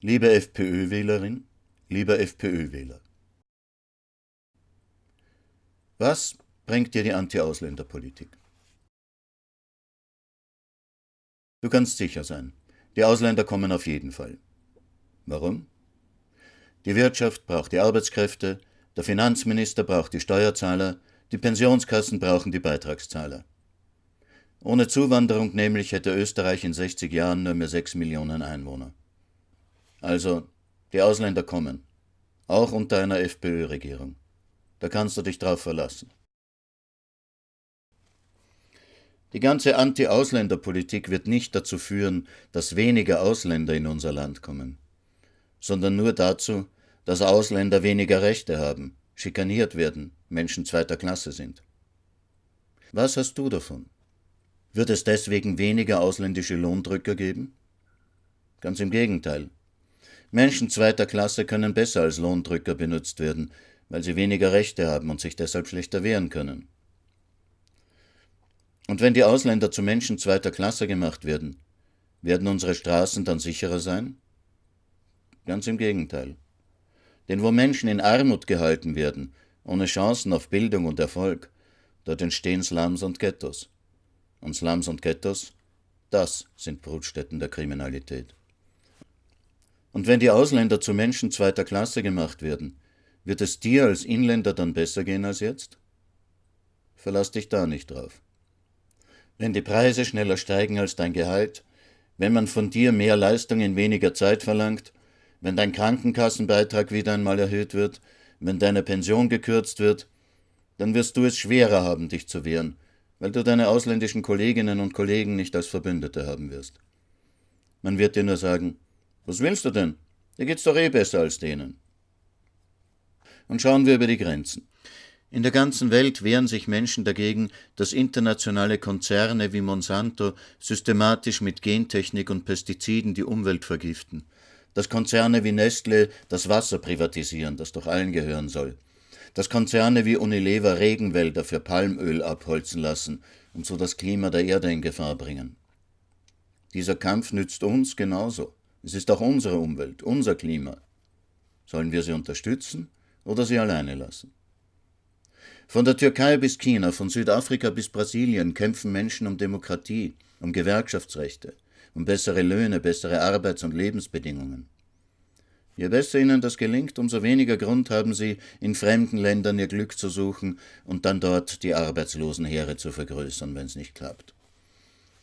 Liebe FPÖ-Wählerin, lieber FPÖ-Wähler. Was bringt dir die Anti-Ausländer-Politik? Du kannst sicher sein, die Ausländer kommen auf jeden Fall. Warum? Die Wirtschaft braucht die Arbeitskräfte, der Finanzminister braucht die Steuerzahler, die Pensionskassen brauchen die Beitragszahler. Ohne Zuwanderung nämlich hätte Österreich in 60 Jahren nur mehr 6 Millionen Einwohner. Also, die Ausländer kommen. Auch unter einer FPÖ-Regierung. Da kannst du dich drauf verlassen. Die ganze Anti-Ausländer-Politik wird nicht dazu führen, dass weniger Ausländer in unser Land kommen, sondern nur dazu, dass Ausländer weniger Rechte haben, schikaniert werden, Menschen zweiter Klasse sind. Was hast du davon? Wird es deswegen weniger ausländische Lohndrücker geben? Ganz im Gegenteil. Menschen zweiter Klasse können besser als Lohndrücker benutzt werden, weil sie weniger Rechte haben und sich deshalb schlechter wehren können. Und wenn die Ausländer zu Menschen zweiter Klasse gemacht werden, werden unsere Straßen dann sicherer sein? Ganz im Gegenteil. Denn wo Menschen in Armut gehalten werden, ohne Chancen auf Bildung und Erfolg, dort entstehen Slums und Ghettos. Und Slums und Ghettos, das sind Brutstätten der Kriminalität. Und wenn die Ausländer zu Menschen zweiter Klasse gemacht werden, wird es dir als Inländer dann besser gehen als jetzt? Verlass dich da nicht drauf. Wenn die Preise schneller steigen als dein Gehalt, wenn man von dir mehr Leistung in weniger Zeit verlangt, wenn dein Krankenkassenbeitrag wieder einmal erhöht wird, wenn deine Pension gekürzt wird, dann wirst du es schwerer haben, dich zu wehren, weil du deine ausländischen Kolleginnen und Kollegen nicht als Verbündete haben wirst. Man wird dir nur sagen, was willst du denn? Dir geht's doch eh besser als denen. Und schauen wir über die Grenzen. In der ganzen Welt wehren sich Menschen dagegen, dass internationale Konzerne wie Monsanto systematisch mit Gentechnik und Pestiziden die Umwelt vergiften, dass Konzerne wie Nestle das Wasser privatisieren, das doch allen gehören soll, dass Konzerne wie Unilever Regenwälder für Palmöl abholzen lassen und so das Klima der Erde in Gefahr bringen. Dieser Kampf nützt uns genauso. Es ist auch unsere Umwelt, unser Klima. Sollen wir sie unterstützen oder sie alleine lassen? Von der Türkei bis China, von Südafrika bis Brasilien kämpfen Menschen um Demokratie, um Gewerkschaftsrechte, um bessere Löhne, bessere Arbeits- und Lebensbedingungen. Je besser ihnen das gelingt, umso weniger Grund haben sie, in fremden Ländern ihr Glück zu suchen und dann dort die Arbeitslosenheere zu vergrößern, wenn es nicht klappt.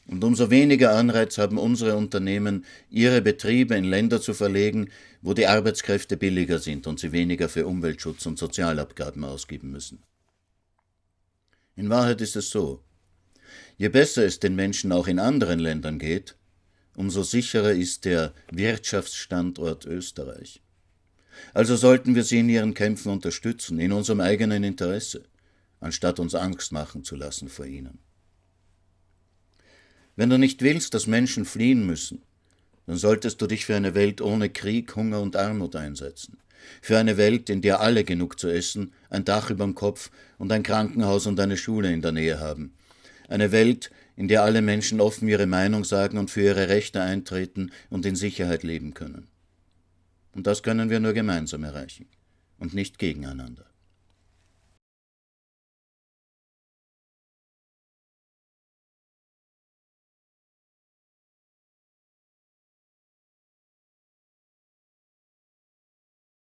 Und umso weniger Anreiz haben unsere Unternehmen, ihre Betriebe in Länder zu verlegen, wo die Arbeitskräfte billiger sind und sie weniger für Umweltschutz und Sozialabgaben ausgeben müssen. In Wahrheit ist es so, je besser es den Menschen auch in anderen Ländern geht, umso sicherer ist der Wirtschaftsstandort Österreich. Also sollten wir sie in ihren Kämpfen unterstützen, in unserem eigenen Interesse, anstatt uns Angst machen zu lassen vor ihnen. Wenn du nicht willst, dass Menschen fliehen müssen, dann solltest du dich für eine Welt ohne Krieg, Hunger und Armut einsetzen. Für eine Welt, in der alle genug zu essen, ein Dach überm Kopf und ein Krankenhaus und eine Schule in der Nähe haben. Eine Welt, in der alle Menschen offen ihre Meinung sagen und für ihre Rechte eintreten und in Sicherheit leben können. Und das können wir nur gemeinsam erreichen und nicht gegeneinander.